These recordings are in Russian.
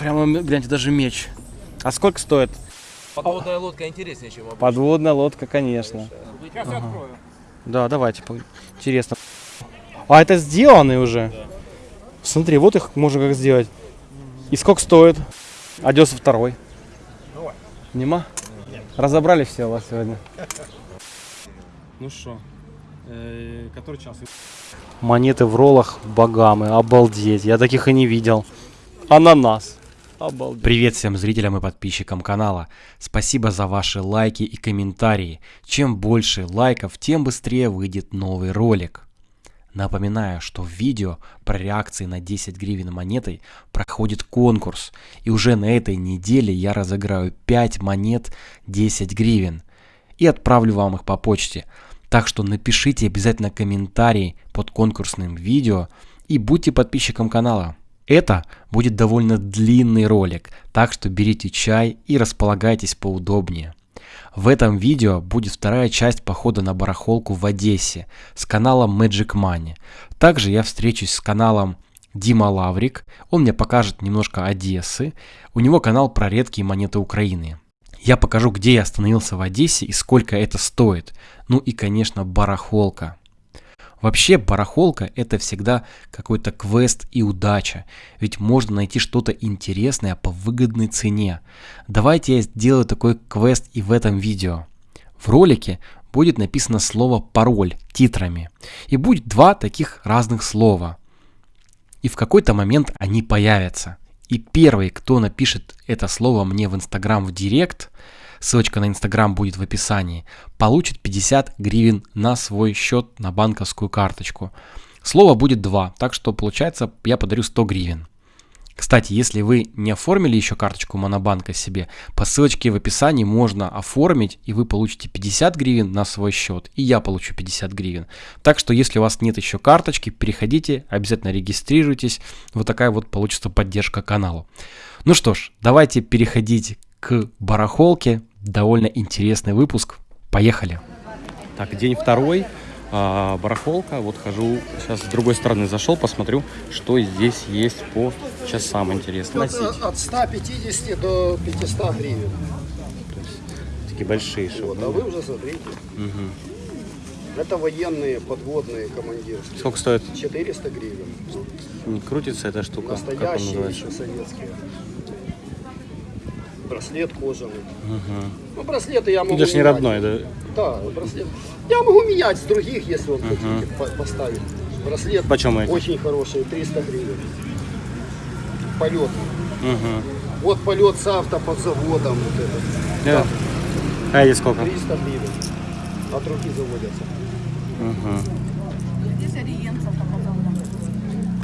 Прямо, гляньте, даже меч. А сколько стоит? Подводная лодка интереснее, чем обычно. Подводная лодка, конечно. Сейчас я открою. Да, давайте. Интересно. А это сделанные уже? Смотри, вот их можно как сделать. И сколько стоит? Одесса второй. Давай. Нема? Разобрали все у вас сегодня. Ну что, э, который час? Монеты в роллах богамы. Обалдеть. Я таких и не видел. Ананас. Обалдеть. Привет всем зрителям и подписчикам канала. Спасибо за ваши лайки и комментарии. Чем больше лайков, тем быстрее выйдет новый ролик. Напоминаю, что в видео про реакции на 10 гривен монетой проходит конкурс. И уже на этой неделе я разыграю 5 монет 10 гривен. И отправлю вам их по почте. Так что напишите обязательно комментарий под конкурсным видео и будьте подписчиком канала. Это будет довольно длинный ролик, так что берите чай и располагайтесь поудобнее. В этом видео будет вторая часть похода на барахолку в Одессе с каналом Magic Money. Также я встречусь с каналом Дима Лаврик, он мне покажет немножко Одессы, у него канал про редкие монеты Украины. Я покажу, где я остановился в Одессе и сколько это стоит. Ну и, конечно, барахолка. Вообще, барахолка это всегда какой-то квест и удача, ведь можно найти что-то интересное по выгодной цене. Давайте я сделаю такой квест и в этом видео. В ролике будет написано слово пароль титрами, и будет два таких разных слова. И в какой-то момент они появятся. И первый, кто напишет это слово мне в Инстаграм в Директ, ссылочка на Инстаграм будет в описании, получит 50 гривен на свой счет на банковскую карточку. Слово будет два, так что получается я подарю 100 гривен. Кстати, если вы не оформили еще карточку Монобанка себе, по ссылочке в описании можно оформить, и вы получите 50 гривен на свой счет, и я получу 50 гривен. Так что, если у вас нет еще карточки, переходите, обязательно регистрируйтесь. Вот такая вот получится поддержка каналу. Ну что ж, давайте переходить к барахолке. Довольно интересный выпуск. Поехали. Так, день второй. а, барахолка. Вот хожу. Сейчас с другой стороны зашел, посмотрю, что здесь есть по часам интересно. От, от 150 до 500 гривен. Такие большие Вот, шоу. а вы уже смотрите. Это военные подводные командирские. Сколько стоит? 400 гривен. Не крутится эта штука? Настоящие еще советские. Браслет кожаный. Ну, браслеты я могу Это ж не менять. родной, да? Да, браслет. Я могу менять с других, если вот хотите по- поставить. Браслет Почем эти? очень хороший, 300 гривен. Полет. Угу. Вот полет с автоподзаводом. Вот этот. Да. А эти сколько? 300 гривен. От руки заводятся.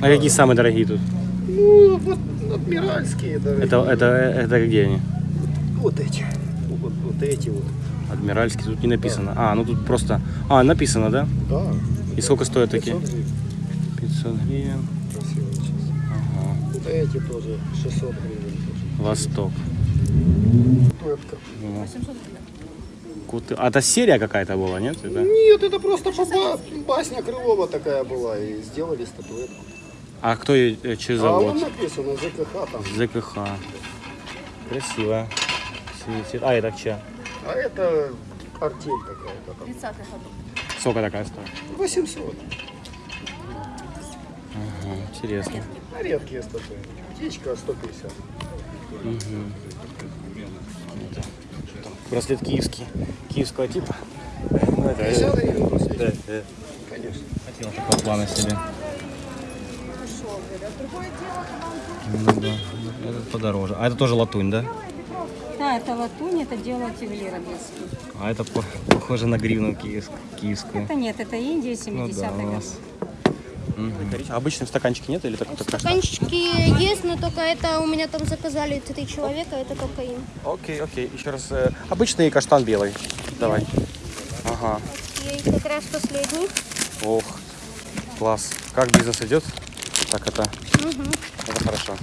А какие самые дорогие тут? Ну, вот адмиральские. дорогие. Это, это, это где они? Вот эти. Вот, вот эти вот. Адмиральский, тут не написано. А, ну тут просто... А, написано, да? Да. И сколько стоят такие? 500 гривен. 500 гривен. Красивые. Вот эти тоже 600 гривен. Тоже. Восток. Пепка. Куты- А это серия какая-то была, нет? Это? Нет, это просто ба- басня Крылова такая была. И сделали статуэтку. А кто ее э, через А завод? вон написано ЗКХ там. ЗКХ. Красиво. Светит. А, это чья? А это артель какая-то там. 30-х годов. Сколько такая стоит? 800. Ага, интересно. А редкие статуи. Птичка 150. Браслет киевский. Киевского типа. Ну, это, 50 гривен браслет. да, да. Конечно. Хотел такого плана себе. Ну да, этот подороже. А это тоже латунь, да? Да, это латунь, это делают ювелир одесский. А это по- похоже на гривну киевск- киевскую. Это нет, это Индия Ну 70-х да, у годов. нас. Мгм. А обычных стаканчики нет или так, штука? Стаканчики есть, но только это у меня там заказали три человека, это только им. Окей, окей. Еще раз. э, обычный каштан белый. Давай. Ага. И как раз последний. Ох, класс. Как бизнес идет? Так это. Это хорошо.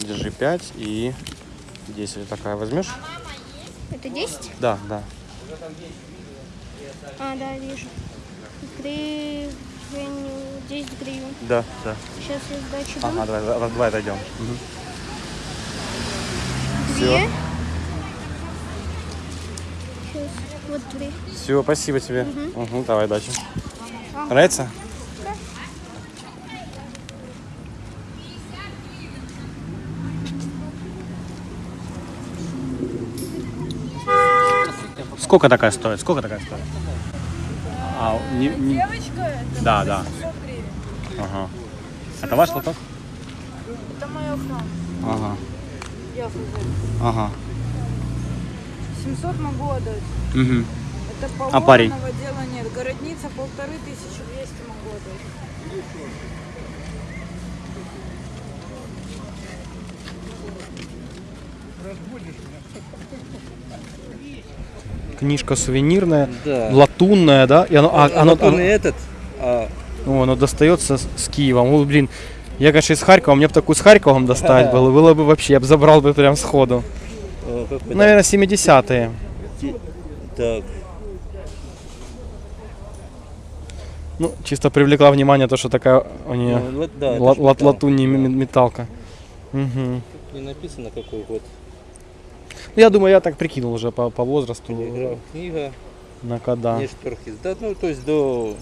Держи 5 и 10. Такая возьмешь? Это 10? Да, да. А, да, вижу. Гривен, 10 гривен. Да, да. Сейчас я сдачу. Ага, давай, раз, два отойдем. Все. Где? Сейчас. Вот три. Все, спасибо тебе. Угу, давай дальше. Нравится? Сколько такая стоит? Сколько такая стоит? А, не, не- Девочка, это Да, да. 700 гривен. Ага. Это ваш лоток? Это моя охрана. Ага. Я хозяин. Ага. 700 могу отдать. Угу. Это по А парень? Дела нет. Городница полторы тысячи двести могу отдать. Книжка сувенирная, Да. латунная, да? И оно, а, оно, он оно- этот, а О, оно достается с, с Киевом. Ну, блин, я, конечно, из Харькова, мне бы такую с Харьковом достать было, было бы вообще, я бы забрал бы прям сходу. Наверное, 70-е. так, Ну, чисто привлекла внимание то, что такая у нее ну, да, это ла- ж ла- металл. латунь, ме- металка. Мгм. не написано какой год. Ну, я думаю, я так прикинул уже по, по возрасту, Телеграф, книга, на когда. не шторхиз. Да, ну то есть до,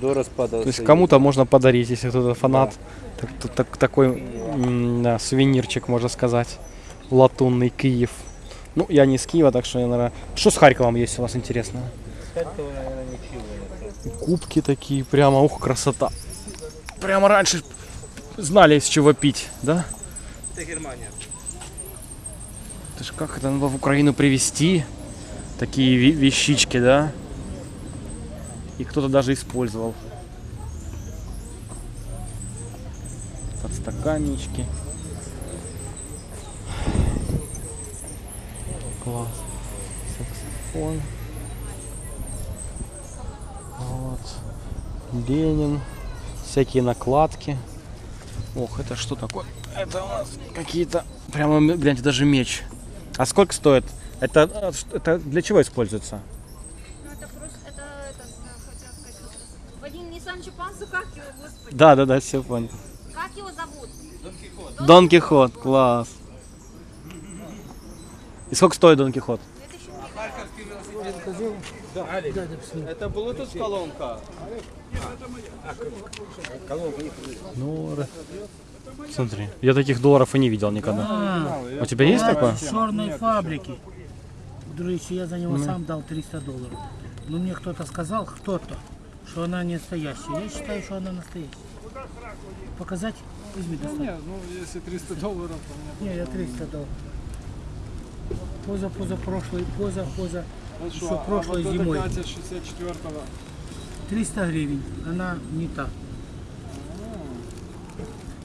до распада. То есть кому-то можно подарить, если кто-то фанат. Так- так- так- такой да, сувенирчик, можно сказать. Латунный Киев. Ну, я не из Киева, так что я, наверное... Что с Харьковом есть у вас интересного? Харькова, наверное, ничего нет. Кубки такие, прямо, ух, красота. Прямо раньше знали, из чего пить, да? Это Германия. Это ж как это надо в Украину привезти? Такие вещички, да? И кто-то даже использовал. Подстаканнички. Класс. Саксофон. Вот. Ленин. Всякие накладки. Ох, это что такое? Это у нас какие-то... Прямо, гляньте, даже меч. А сколько стоит? Это, э, это для чего используется? Ну, это просто, это, это, хотел сказать, Вадим Ниссан Чупансу, как его, господи, Да, да, да, все понял. как его зовут? Дон Кихот, класс. И сколько стоит Дон Кихот? Это Bluetooth колонка. Ну, смотри, я таких долларов и не видел никогда. У тебя есть такое? черной фабрики. Друзья, я за него сам дал 300 долларов. Но мне кто-то сказал, кто-то, что она не настоящая. Я считаю, что она настоящая. Показать? Возьми, достань. ну если 300 долларов, то Не, я 300 дал. Поза, поза прошлой, поза, поза, мне еще прошлой зимой. 64-го. 300 гривен. Она не та.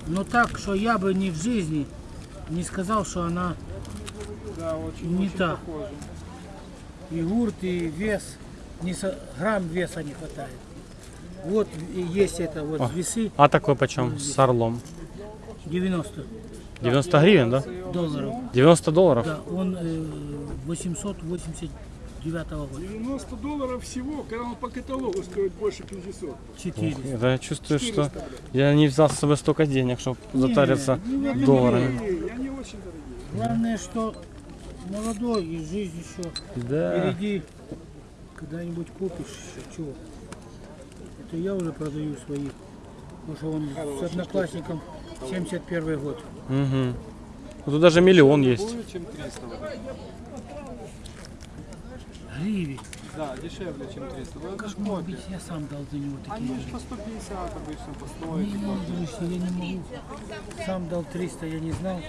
Но так, что я бы ни в жизни не сказал, что она Да, очень, Не очень та. похоже. и гурт, и вес, не со- грамм веса не хватает. Вот и есть это вот О. весы А такой почем? С орлом. 90 90 гривен, да? долларов. 90 долларов? Да, он э, 889 года. 90 долларов всего, когда он по каталогу стоит больше 500. 400. Это я чувствую, что я не взял с собой столько денег, чтобы затариться не, не, долларами. И они очень дорогие. Главное, что молодой и жизнь еще Да. впереди. Когда-нибудь купишь еще чего. Это я уже продаю своих. Потому что он с одноклассником 71 год. Угу. Тут даже миллион есть. Будет чем 300. Гривен. Да, дешевле, чем 300. Ну, Как может копия. быть, я сам дал за него такие Они же. по 150 обычно, по 100. Не, друзья, я не могу. Сам дал 300, я не знал.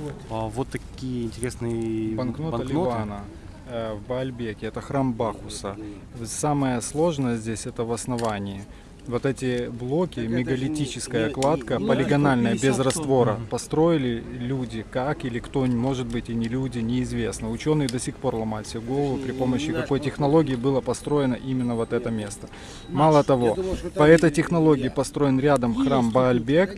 Вот. А, вот такие интересные Банкнота банкноты. Ливана э, в Баальбеке. Это храм Бахуса. Самое сложное здесь это в основании. Вот эти блоки, мегалитическая кладка, полигональная, без раствора, построили люди, как или кто, может быть и не люди, неизвестно. Ученые до сих пор ломают себе голову, при помощи какой технологии было построено именно вот это место. Мало того, по этой технологии построен рядом храм Баальбек,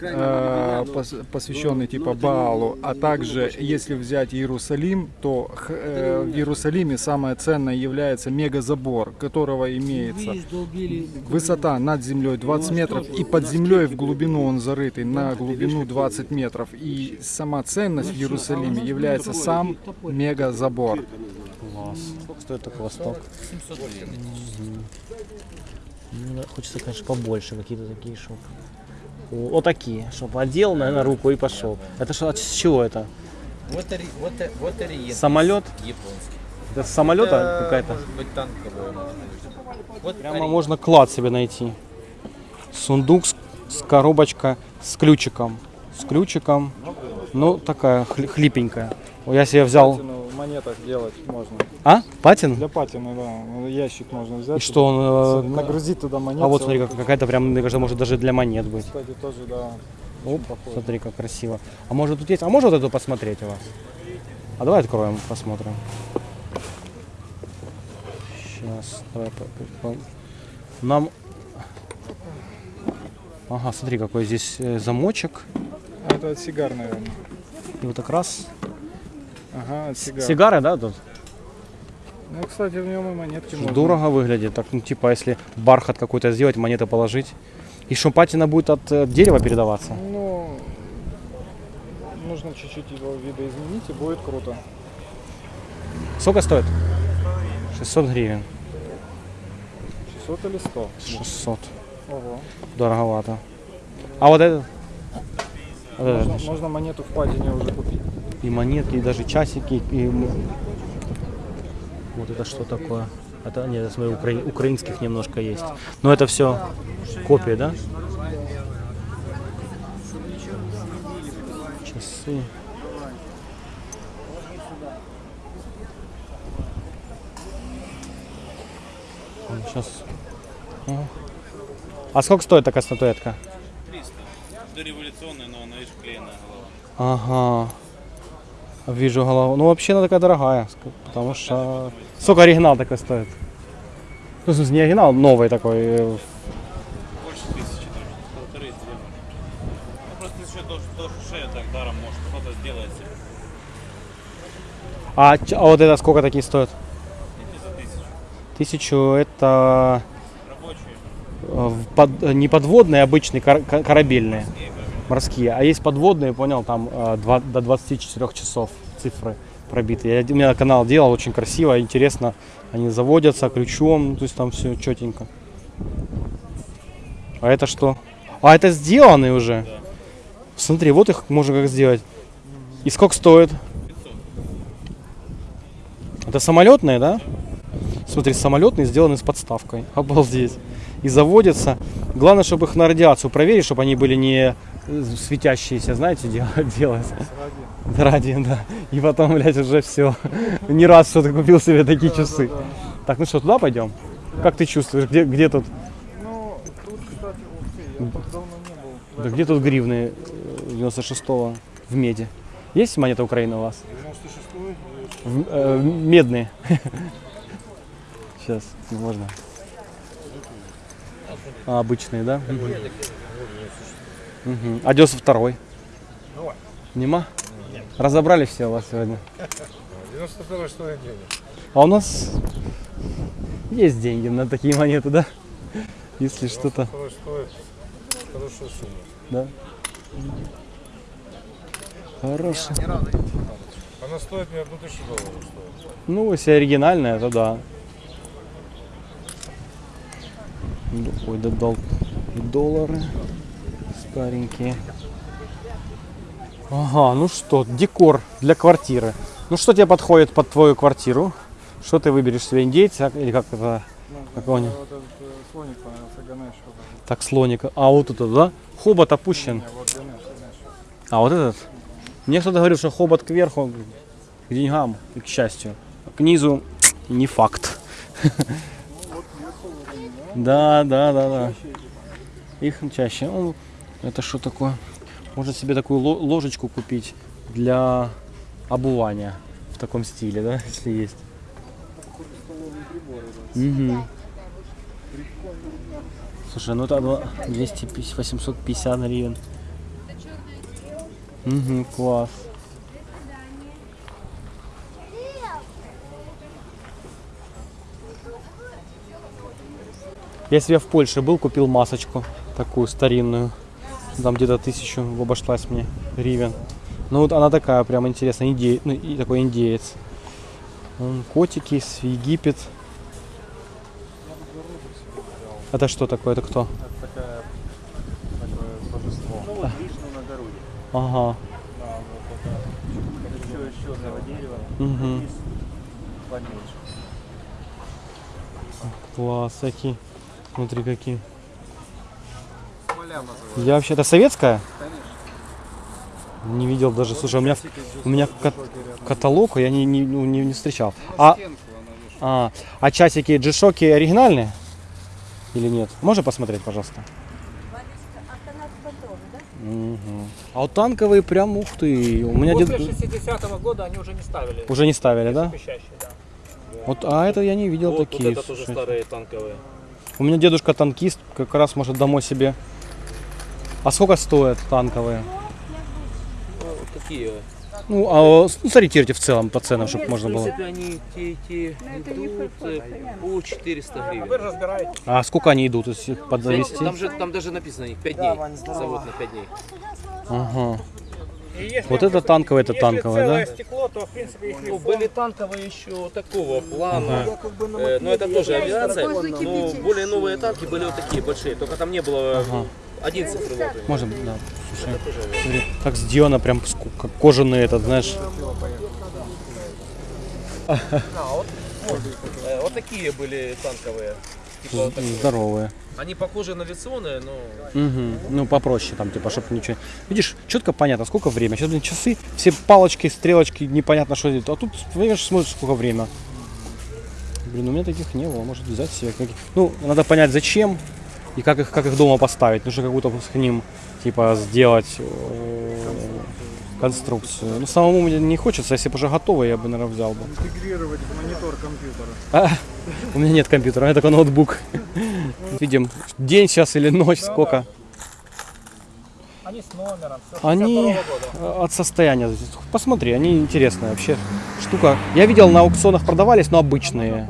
э, пос- посвященный типа Баалу, а также если взять Иерусалим, то э, в Иерусалиме самое ценное является мегазабор, которого имеется высота высота над землей 20 метров, и под землей в глубину он зарытый на глубину 20 метров. И сама ценность в Иерусалиме является сам мега-забор. Класс. Сколько стоит такой восток? 700 гривен. Ну, да, хочется, конечно, побольше какие-то такие. О, вот такие, чтобы одел на, на руку и пошел. Это что, с чего это? Самолет? японский. Это самолета какая-то? Может быть, танковая. может быть. Вот Прямо можно клад себе найти. Сундук с, с коробочка с ключиком. С ключиком. Ну, такая хли- хлипенькая. Я себе взял... Патину в монетах делать можно. А? Патин? Для патины, да. Ящик можно взять. И что он... э, Нагрузить туда монеты. А вот смотри, как- какая-то прям, мне кажется, может даже для монет быть. Кстати, тоже, да. Оп, смотри, как красиво. А может тут есть? А можно вот эту посмотреть у вас? А давай откроем, посмотрим. Сейчас, давай. Нам... Ага, смотри, какой здесь э, замочек. Это от сигар, наверное. И вот так раз. Ага, от сигар. Сигары, да, тут? Ну, кстати, в нем и монетки можно. Дорого выглядит. Так, ну, типа, если бархат какой-то сделать, монеты положить. И что, патина будет от э, дерева передаваться? Ну, нужно чуть-чуть его видоизменить, и будет круто. Сколько стоит? 600 гривен. 600 или 100? 600. Ого. Дороговато. А вот это? Вот это Можно, можно монету в патине уже купить. И монетки, и даже часики, и... Вот это что такое? Это, нет, я смотрю, укра- украинских немножко есть. Но это все копии, да? Часы. Сейчас. А сколько стоит такая статуэтка? 300. Дореволюционная, но она, видишь, клееная голова. Ага. Вижу голову. Ну, вообще она такая дорогая, потому что... Сколько оригинал такой стоит? Ну, в смысле, не оригинал, новый такой. э, Больше тысячи. Полторы две. Ну, просто еще тоже, тоже шея так даром может кто-то сделает себе. А, а вот это сколько такие стоят? Тысячу. Это э, под- э, не подводные, обычные, кор- ко- корабельные, морские. А есть подводные, понял, там э, два- до 24 часов цифры пробиты. Я, у меня канал делал, очень красиво, интересно. Они заводятся ключом, то есть там все четенько. А это что? А это сделанные уже? Смотри, вот их можно как сделать. И сколько стоит? Это самолетные, да? Смотри, самолетные сделаны с подставкой. Обалдеть. И заводятся. Главное, чтобы их на радиацию проверить, чтобы они были не э, светящиеся, знаете, дел- делать. Ради, да. И потом, блядь, уже все. Не раз что-то купил себе такие часы. Так, ну что, туда пойдем? Как ты чувствуешь? Где, где тут? Ну, тут, кстати, ух ты, я тут давно не был. Да где тут гривны э, 96-го в меди? Есть монета Украины у вас? 96-й? В- э, медные. Сейчас, можно. А, обычные, да? Мгм. А 92-й? Нема? Разобрали все у вас сегодня? 92 что я делаю? А у нас есть деньги на такие монеты, да? Если что-то, хорошая сумма. да? Хорошо. Она стоит мне одну тысячу долларов стоит. Ну, если оригинальная, то да. Ну, Ой, додал доллары старенькие. Ага, ну что, декор для квартиры. Ну что тебе подходит под твою квартиру? Что ты выберешь себе, индейца или как это? Какого-нибудь? Вот этот э, слоник понравился, этот. Так, слоника. А вот это, да? Хобот опущен. Не, вот Ганеш, Ганеш. А вот этот? Мне кто-то говорил, что хобот кверху к деньгам к счастью. А к низу не факт. Да, да, да, да. Их чаще. Ну, это что такое? Можно себе такую ло- ложечку купить для обувания в таком стиле, да, если есть. Мгм. Слушай, ну одно 250, 850 гривен. Угу, класс. Если я в Польше был, купил масочку такую старинную. Там где-то тысячу обошлась мне гривен. Ну вот она такая прям интересная, индей, ну и такой индеец. Котики, с Египет. Это что такое? Это кто? Такая, такое божество. Ну вот Вишну на Гаруде. Ага. Да, вот это еще из черного дерева. Лист поменьше. Класс, какие. Смотри, какие. Я вообще... Это советская? Конечно. Не видел даже. Слушай, у меня, у меня кат- каталог я не, не, ну, не, не встречал. А, а, а часики G-Shock оригинальные? Или нет? Можно посмотреть, пожалуйста? Мгм. А вот танковые прям, ух ты. У меня После дед- 60-го года они уже не ставили. уже не ставили, да? Да. Вот, а это я не видел Вот, такие. вот это тоже старые танковые. У меня дедушка танкист, как раз может домой себе. А сколько стоят танковые? Ну, какие? Ну, а ну, сориентируйте в целом по ценам, чтобы можно было. они те, те идут э, по 400 гривен. разбираете. А сколько они идут, если подзавести? Там же там даже написано их 5 дней. Завод на 5 дней. Ага. Вот это танковое, это танковое, да? стекло, то в принципе их Ну, были танковые еще такого плана. Э, но это тоже авиация. Но более новые танки были вот такие большие. Только там не было Ага. 11 крылов. Можно, да. Слушай, смотри, как сделано, прям как кожаный этот, знаешь. Э, Вот такие были танковые. Типа вот. Здоровые. Они похожи на авиационные, но Мгм. Ну, попроще там, типа, чтобы ничего... Видишь, четко понятно, сколько время. Сейчас, блин, часы, все палочки, стрелочки, непонятно, что это. А тут, видишь, смотришь, сколько время. Блин, у меня таких не было, может взять себе. Ну, надо понять, зачем и как их, как их дома поставить. Нужно какую-то к ним, типа, сделать э, конструкцию. Ну, самому мне не хочется, если бы уже готово, я бы, наверное, взял бы. Интегрировать в монитор компьютера. А, у меня нет компьютера, у меня только ноутбук. Видим, день сейчас или ночь, сколько. Они с номером. всё, Они 62-го года. от состояния. Посмотри, они интересные вообще. Штука. Я видел на аукционах продавались, но обычные.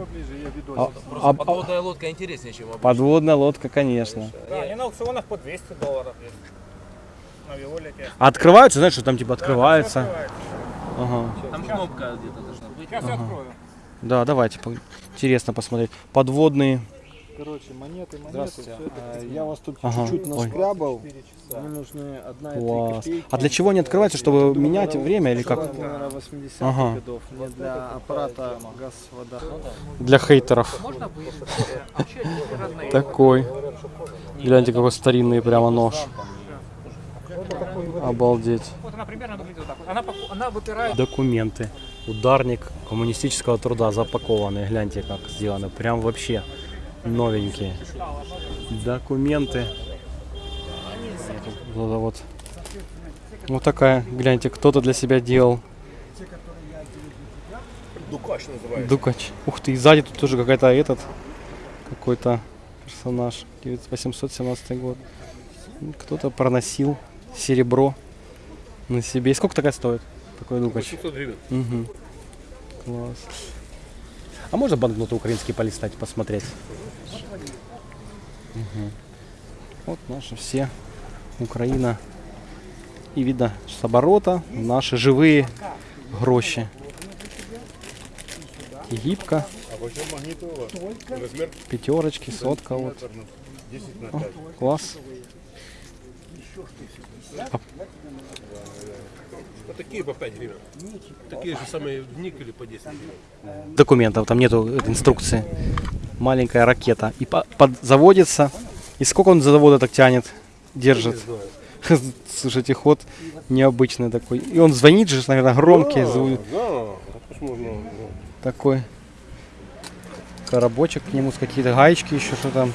А- а- подводная лодка интереснее, чем обычная. Подводная лодка, конечно. Да, они на аукционах по 200 долларов есть. А открываются, знаешь, что там типа открывается. Ага. Там кнопка где-то должна быть. Сейчас я открою. Да, давайте. Интересно посмотреть. Подводные. Короче, монеты, монеты. Здравствуйте. А, Я вас тут Ага. чуть-чуть Ой. наскрябал. Мне нужны одна и три копейки. А для чего они открываются, чтобы менять время или как? Наверное, 80-х Ага. годов. Не для аппарата газ, вода. Для хейтеров. Такой. Гляньте, какой старинный прямо нож. Обалдеть. Вот она примерно выглядит так. вот. Она, она выпирает. Документы. Ударник коммунистического труда запакованный. Гляньте, как сделано. Прям вообще новенькие. Документы. Вот, вот. Вот такая, гляньте, кто-то для себя делал. Дукач называется. Дукач. Ух ты, и сзади тут тоже какая-то этот, какой-то персонаж. 817 год. Кто-то проносил серебро на себе. И сколько такая стоит? Такой Дукач. 800 гривен. Угу. Класс. А можно банкноты украинские полистать, посмотреть? Мгм. Вот наши все. Украина. И видно с оборота наши живые гроши. Магнитола? Размер пятерочки, сотка вот. 10 на О, 5. Класс. Вот такие по 5 гривен. Такие же самые в никеле по 10 гривен. Документов, там нету инструкции. Маленькая ракета. И по- под- заводится. И сколько он за завода так тянет, держит? Слушайте, ход необычный такой. И он звонит же, наверное, громкий. Да, а ж можно... ну, Такой. Коробочек к нему с какие-то гаечки еще что там.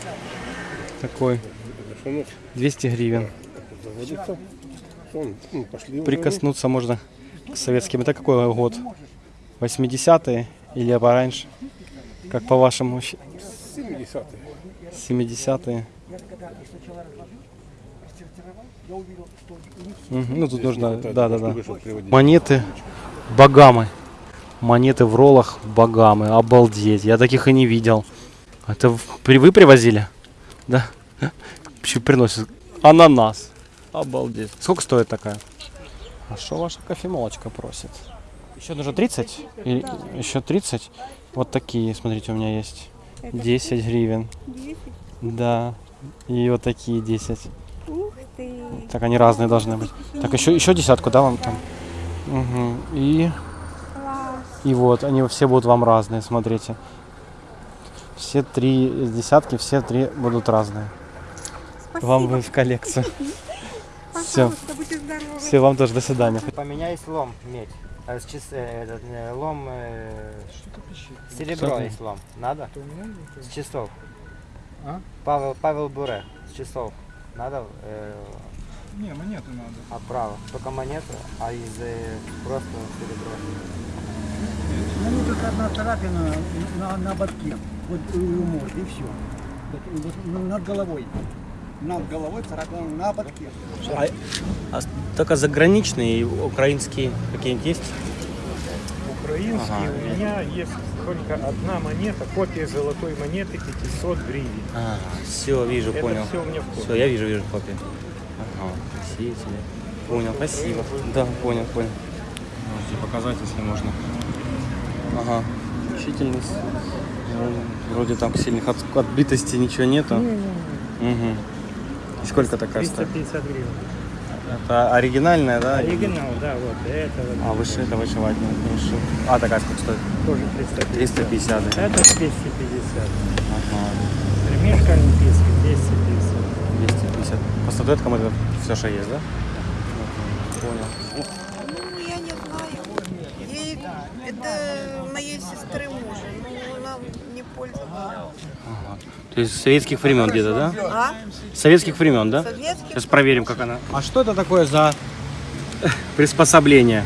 Такой. Что ну, 200 гривен. Заводится? Вон, ну, пошли уже. Прикоснуться можно к советским. Это какой год? 80-е или пораньше? Как по-вашему? щ- 70-е. 70-е. Мгм, Ну тут нужно, да, да, да. Монеты Багамы. Монеты в роллах Багамы. Обалдеть. Я таких и не видел. Это вы привозили? Да. Еще приносит ананас. Обалдеть. Сколько стоит такая? А что ваша кофемолочка просит? Еще нужно 30? Или еще 30? Вот такие, смотрите, у меня есть. 10 гривен. 10? Да. И вот такие 10. Ух ты. Так они разные должны быть. Так, еще, еще десятку, да, вам там? Мгм. И, Класс. и вот, они все будут вам разные, смотрите. Все три десятки, все три будут разные. Вам бы в коллекцию. Все. Пожалуйста, будьте здоровы. Все, вам тоже до свидания. Поменяй слом, медь. А с э, этот, э, лом, э, серебро Что ты? есть лом. Надо? С часов. А? Павел, Павел Буре, с часов. Надо? Э, Не, монеты надо. а право. Только монету, а из э, просто серебро. Ней только одна царапина на, на ободке. Вот у морды, и все. Вот, вот над головой. Над головой царапина на ободке. А, а только заграничные и украинские какие-нибудь есть? Украинский Ага. у меня есть только одна монета, копия золотой монеты 500 гривен. А, все, вижу, Это понял. всё у меня в копии. Все, я вижу, вижу копию. Ага, красивые. Понял, спасибо. Да, понял, понял. Можете показать, если можно. Ага, учительность. Ну, Вроде там сильных от- отбитостей ничего нету. Угу. И сколько такая стоит? 350 гривен. Это оригинальная, да? Оригинал, да, вот это вот. А, выше это вышивать не хорошо. А, такая сколько стоит? Тоже 350. 350, да? Это 250. Ага. Ремешка олимпийский 250. 250. По статуэткам это все, что есть, да? Понял. Ну, я не знаю. Ей, это моей сестры мужа. Ну, она не пользовалась. Ага. То есть с советских времен где-то, да? А? С советских времен, да? Советских. Сейчас проверим, как она. А что это такое за приспособление?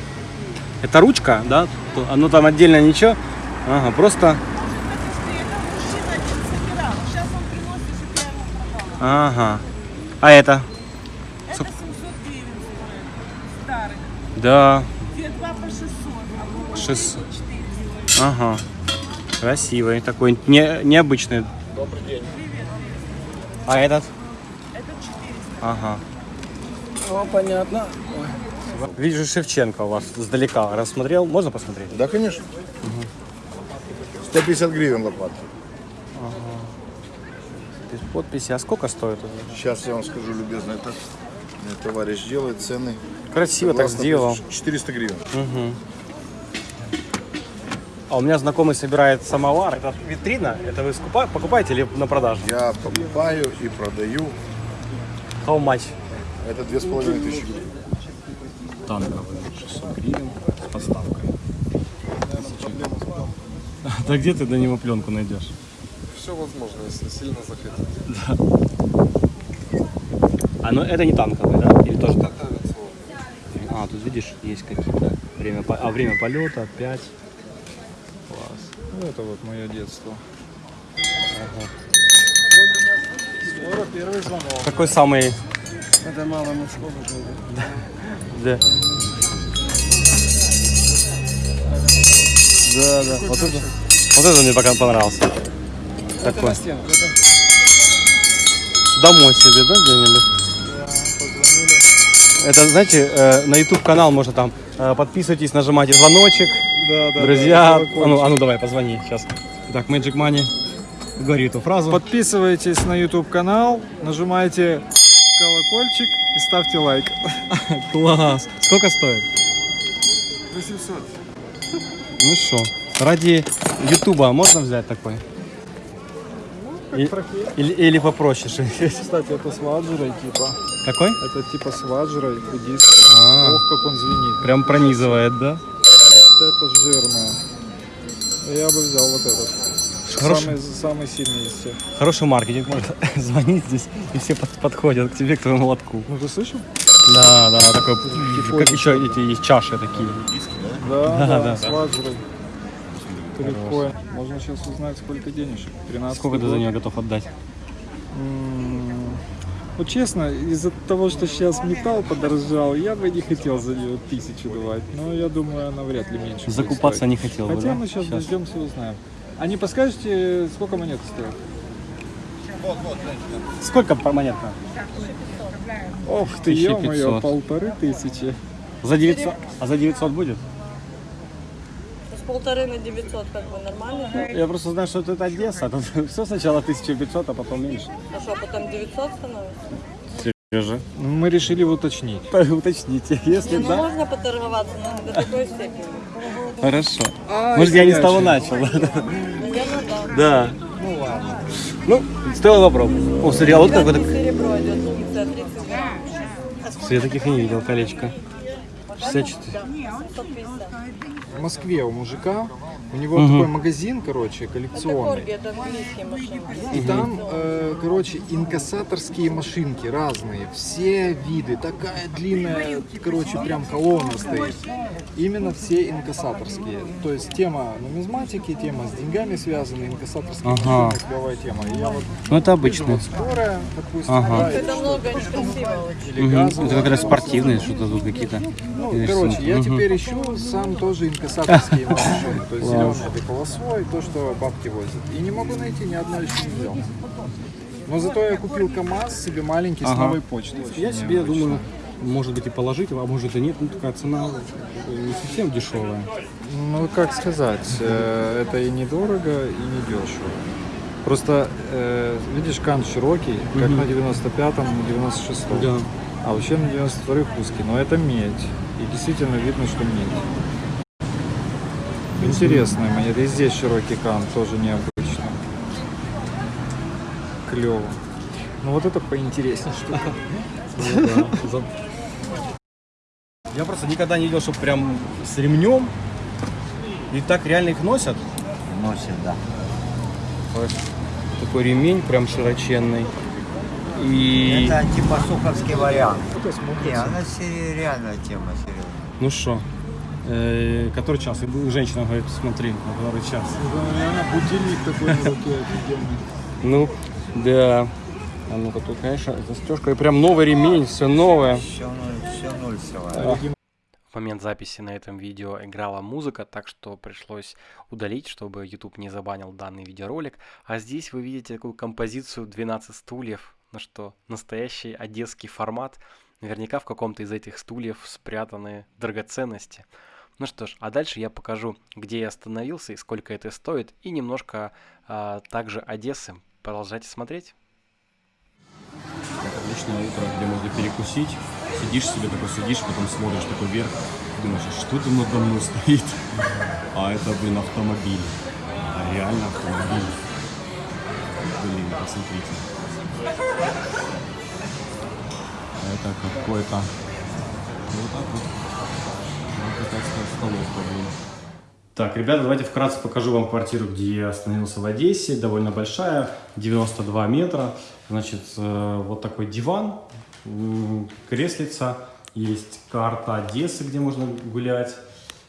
Это ручка, да? Оно там отдельно ничего? Ага, просто... Ага. А это? Ск- Да. Два по 600. 600. Ага. Красивый, такой не, необычный. Добрый день. А этот? Это 400. Ага. О, понятно. Вижу Шевченко у вас сдалека. Рассмотрел? Можно посмотреть? Да, конечно. 150 гривен лопата. Ага. Без подписи. А сколько стоит? Сейчас я вам скажу, любезно, это товарищ делает цены. Красиво так Согласно сделал. 400 гривен. Мгм. А у меня знакомый собирает самовар. Это витрина? Это вы скупа- покупаете или на продажу? Я покупаю и продаю. How much? Это 2500 гривен. Танковый 600 гривен с поставкой. Да где ты до него пленку найдешь? Все возможно, если сильно захотите. Да. А ну это не танковый, да? Или тоже так? А, тут видишь, есть какие-то время, а время полета 5. Ну, это вот мое детство. Ага. Скоро первый звонок. Какой самый... Это мало мужского Да. Да. Да, да. Вот это, вот это мне пока понравился. Это Такой. на стенку, это Домой себе, да, где-нибудь? Это, знаете, э, на YouTube канал можно там э, подписывайтесь, нажимайте звоночек. Да, да, Друзья, да, а, ну, а ну давай, позвони сейчас. Так, Magic Money, говори эту фразу. Подписывайтесь на YouTube канал, нажимайте колокольчик и ставьте лайк. Класс. Сколько стоит? 800. Ну что, ради Ютуба можно взять такой? И- или, или попроще Кстати, это с ваджрой типа. Какой? Это типа с ваджрой буддийский. А. Ох, как он звенит. Прям пронизывает, да? Это жирное. Я бы взял вот этот. Хороший. Самый, самый сильный из всех. Хороший маркетинг, можно звонить здесь, и все под- подходят к тебе, к твоему лотку. Ну ты слышал? Да, да, такой, как еще эти есть чаши такие. Да, Да, да, да. с ваджрой. Прикольно. Можно сейчас узнать, сколько денежек. 13 Сколько ты за год. нее готов отдать? М, Ну, честно, из-за того, что сейчас металл подорожал, я бы не хотел за нее тысячу давать. Но я думаю, она вряд ли меньше. Закупаться не хотел бы, Хотя да? мы сейчас Щас. дождемся и узнаем. А не подскажете, сколько монет стоит? Сколько по- монетка? Ох, Ё-моё, 1500. полторы тысячи. За 900? А за 900 будет? Полторы на 900 как бы нормально. Я просто знаю, что это Одесса. Тут все сначала 1500, а потом меньше. А что, потом 900 становится? Сережа. Ну, мы решили уточнить. Уточните, если Не, ну да. можно поторговаться, но до такой степени. Хорошо. Ай, Может, я не с того начал. Наверное, да. Да. Ну ладно. Ну, стоило попробовать. О, смотри, а вот какое-то... Серебро идет, функция 30 Слушай, Я таких и не видел, колечко. 64. В Москве у мужика, у него Мгм. такой магазин, короче, Это коллекционный. корги, это английские машины. И там, э, короче, инкассаторские машинки разные, все виды, такая длинная, короче, прям колонна стоит. Именно все инкассаторские. То есть тема нумизматики, тема с деньгами связана, инкассаторские Ага. машины, клевая тема. И я вот Ну, это обычно. вот скорая, допустим, Ага. да, Это много или газовая. Это как раз спортивные что-то тут какие-то. Ну, короче, я Мгм. теперь ищу сам тоже инкассаторские машины. То есть Зеленый этой полосой, то, что бабки возят. И не могу найти, ни одной еще не взял. Но зато я купил КАМАЗ себе маленький с Ага. новой почтой. Я себе думаю, может быть и положить, а может и нет. Ну, такая цена не совсем дешевая. Ну, как сказать, э, это и недорого, и не дешево. Просто, э, видишь, кант широкий, как Мгм. на 95-м, на 96-м. Да. А вообще на 92-х узкий, но это медь. И действительно видно, что медь. Интересная монета. И здесь широкий кант, тоже необычно. Клево. Ну вот это поинтереснее штука. Ну Я просто никогда не видел, что прям с ремнем. И так реально их носят. Носит, да. Такой ремень прям широченный. И... Это типа суховский вариант. Это смотрится. Не, она реальная тема, серьезно. Ну что, э, который час? И женщина говорит, смотри, на который час. Реально будильник такой на руке офигенный. Ну, да. А ну-ка тут, конечно, застежка. И прям новый ремень, все новое. Все ноль, все ноль всего. В момент записи на этом видео играла музыка, так что пришлось удалить, чтобы YouTube не забанил данный видеоролик. А здесь вы видите такую композицию 12 стульев, ну что, настоящий одесский формат. Наверняка в каком-то из этих стульев спрятаны драгоценности. Ну что ж, а дальше я покажу, где я остановился и сколько это стоит, и немножко а, также Одессы. Продолжайте смотреть. Отличное утро, где можно перекусить. Сидишь себе такой, сидишь, потом смотришь такой вверх, думаешь, а что там надо мной стоит? А это, блин, автомобиль. А реально автомобиль. Блин, посмотрите. Это какой-то... Вот так вот. Так, ребята, давайте вкратце покажу вам квартиру, где я остановился в Одессе. Довольно большая, 92 метра. Значит, э, вот такой диван, креслица. Есть карта Одессы, где можно гулять.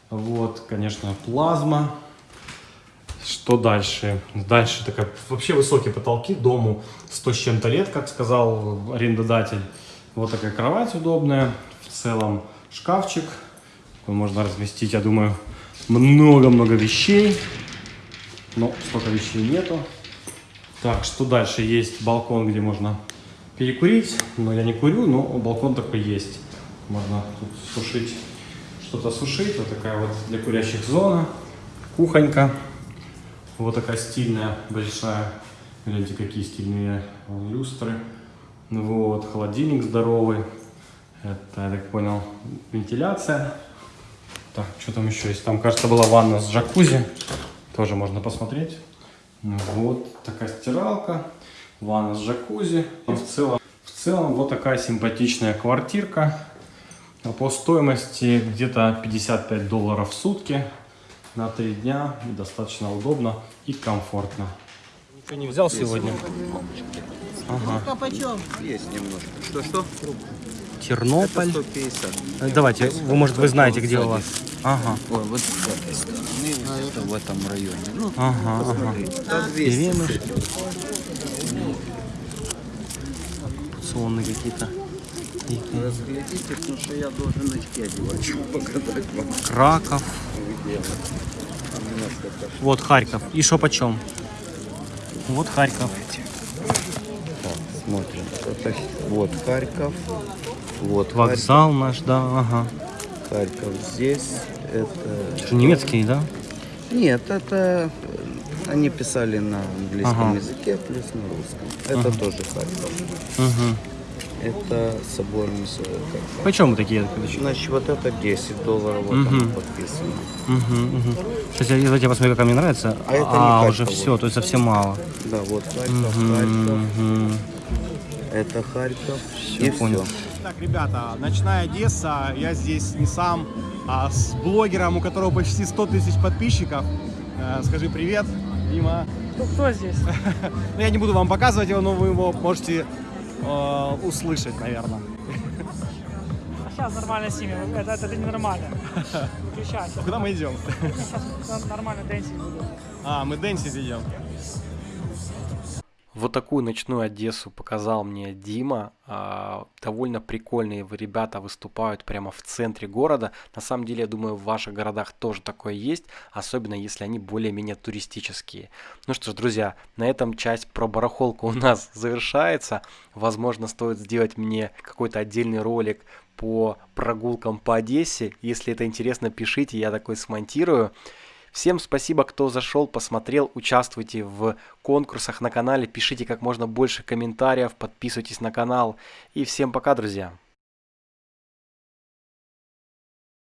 Вот, конечно, плазма. Что дальше? Дальше такая вообще высокие потолки дому 100 с чем-то лет, как сказал арендодатель. Вот такая кровать удобная. В целом шкафчик. Можно разместить, я думаю, много-много вещей. Но столько вещей нету. Так, что дальше? Есть балкон, где можно перекурить. Но я не курю, но балкон такой есть. Можно тут сушить, что-то сушить. Вот такая вот для курящих зона. Кухонька. Вот такая стильная, большая. Гляньте, какие стильные люстры. Вот, холодильник здоровый. Это, я так понял, вентиляция. Так, что там еще есть? Там, кажется, была ванна с джакузи. Тоже можно посмотреть. Ну Вот такая стиралка. Ванна с джакузи. И в целом, в целом вот такая симпатичная квартирка. А По стоимости где-то 55 долларов в сутки на три дня. И достаточно удобно и комфортно. Ничего не взял сегодня? Ага. Есть немножко. Что-что? Тернополь. Это 150. Э, Давайте, вы, может, вы знаете, где у вас. Ага. Ой, вот это в этом районе. Ну, Ага, посмотри. ага. Да, 200 Деревья. Акционные какие-то. Разглядите, потому что я должен очки одевать, чтобы показать вам. Краков. Вот Харьков. И что почем? Вот Харьков. Смотрим. Это вот Харьков. Вот Вокзал наш, да, ага. Харьков. Харьков здесь. Это... Что, немецкий, да? Нет, это э, они писали на английском Ага. языке, плюс на русском. Это Ага. тоже Харьков. Угу. Это собор Мисока. Почем такие? Значит, вот это 10 долларов, вот Мгм. оно подписано. Угу, угу. Сейчас я, я посмотрю, как мне нравится. А это не а Харьков, уже вот. все, то есть совсем мало. Да, вот Харьков, Мгм, Харьков. мгм. Это Харьков. Всё, и понял. все. Так, ребята, ночная Одесса. Я здесь не сам, а с блогером, у которого почти 100 тысяч подписчиков. Э, Скажи привет, Дима. Кто, кто здесь? Ну, я не буду вам показывать его, но вы его можете э, услышать, наверное. Сейчас нормально снимем. Это, это ненормально. Выключайся. Куда мы идем? Сейчас нормально дэнсить буду. А, мы дэнсить идем. Вот такую ночную Одессу показал мне Дима. А, Довольно прикольные ребята выступают прямо в центре города. На самом деле, я думаю, в ваших городах тоже такое есть, особенно если они более-менее туристические. Ну что ж, друзья, на этом часть про барахолку у нас завершается. Возможно, стоит сделать мне какой-то отдельный ролик по прогулкам по Одессе. Если это интересно, пишите, я такой смонтирую. Всем спасибо, кто зашел, посмотрел, участвуйте в конкурсах на канале, пишите как можно больше комментариев, подписывайтесь на канал. И всем пока, друзья!